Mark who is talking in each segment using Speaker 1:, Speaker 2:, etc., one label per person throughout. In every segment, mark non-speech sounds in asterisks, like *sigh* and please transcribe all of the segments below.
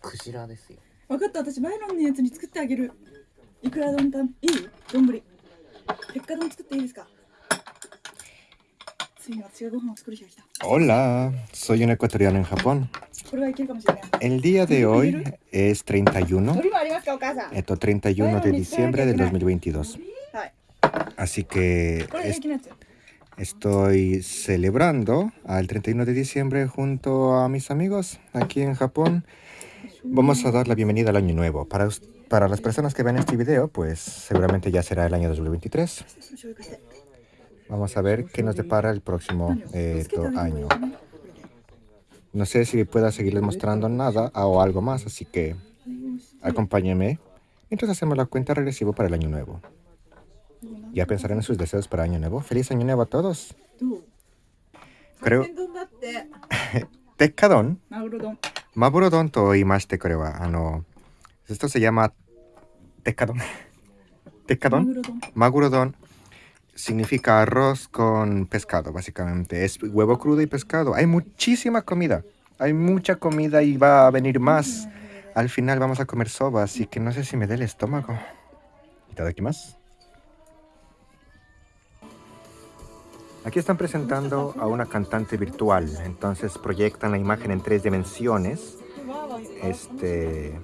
Speaker 1: クジラですよ。
Speaker 2: 分かった。私バイロンのやつに作ってあげる。いくら丼たん？いい？丼。鉄火丼作っていいですか？ついに私がご飯を作る日が来た。
Speaker 3: Hola, soy un ecuatoriano en Japón. El día de hoy es 31, esto 31 de diciembre del 2022. Así que es, estoy celebrando al 31 de diciembre junto a mis amigos aquí en Japón. Vamos a dar la bienvenida al año nuevo. Para, para las personas que ven este video, pues seguramente ya será el año 2023. Vamos a ver qué nos depara el próximo eh, año. No sé si pueda seguirles mostrando nada o algo más, así que acompáñenme mientras hacemos la cuenta regresiva para el año nuevo. Ya pensarán en sus deseos para año nuevo. ¡Feliz año nuevo a todos! Creo... Tekkadon. Maburodon to oimashite, creo. Ah, no. Esto se llama... Tekkadon. *laughs* Tekkadon. Magurodon significa arroz con pescado, básicamente. Es huevo crudo y pescado. Hay muchísima comida. Hay mucha comida y va a venir más. Al final vamos a comer soba, así que no sé si me dé el estómago. más. Aquí están presentando a una cantante virtual. Entonces proyectan la imagen en tres dimensiones. Este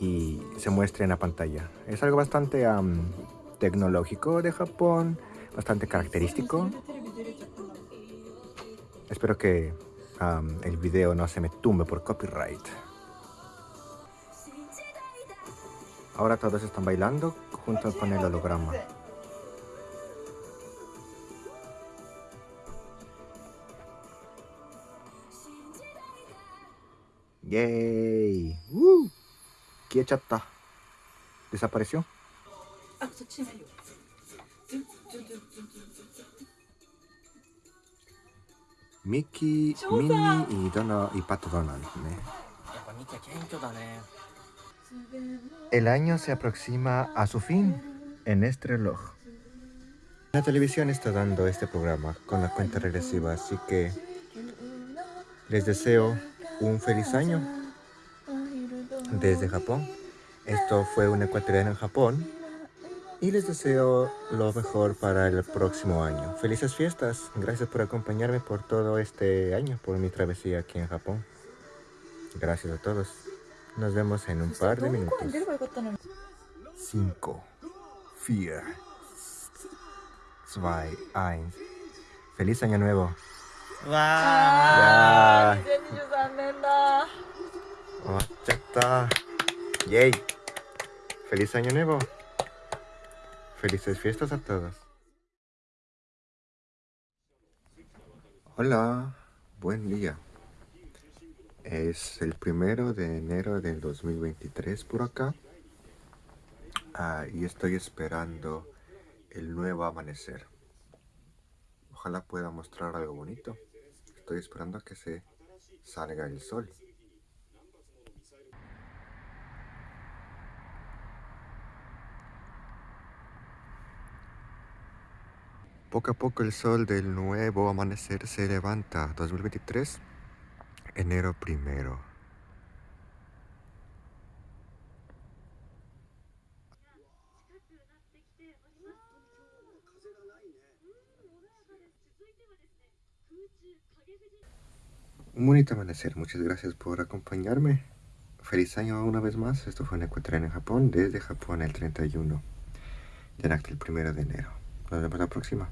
Speaker 3: y se muestra en la pantalla. Es algo bastante am, tecnológico de Japón, bastante característico. Espero que am, el video no se me tumbe por copyright. Ahora todos están bailando junto con el holograma. ¡Yay! ¡Uh! ¡Quiechata! ¿Desapareció?
Speaker 2: 아, 붙이면
Speaker 3: 요. y Pato Donald. El año se aproxima a su fin en este reloj. La televisión está dando este programa con la cuenta regresiva, así que les deseo un feliz año desde Japón. Esto fue un ecuatoriano en Japón y les deseo lo mejor para el próximo año. Felices fiestas, gracias por acompañarme por todo este año, por mi travesía aquí en Japón. Gracias a todos. Nos vemos en un par de minutos. 5, 4, 2, 1. Feliz año nuevo.
Speaker 2: 와. 와. 된다.
Speaker 3: 왔다. 예이. Feliz año nuevo. Felices fiestas a todos. Hola, buen día. Es el primero de enero del 2023 por acá. Ah, y estoy esperando el nuevo amanecer. Ojalá pueda mostrar algo bonito. Estoy esperando a que se salga el sol. Poco a poco el sol del nuevo amanecer se levanta. 2023, enero primero. Un bonito amanecer, muchas gracias por acompañarme. Feliz año una vez más. Esto fue en Ecuador en Japón, desde Japón el 31 de el primero de enero. Nos vemos la próxima.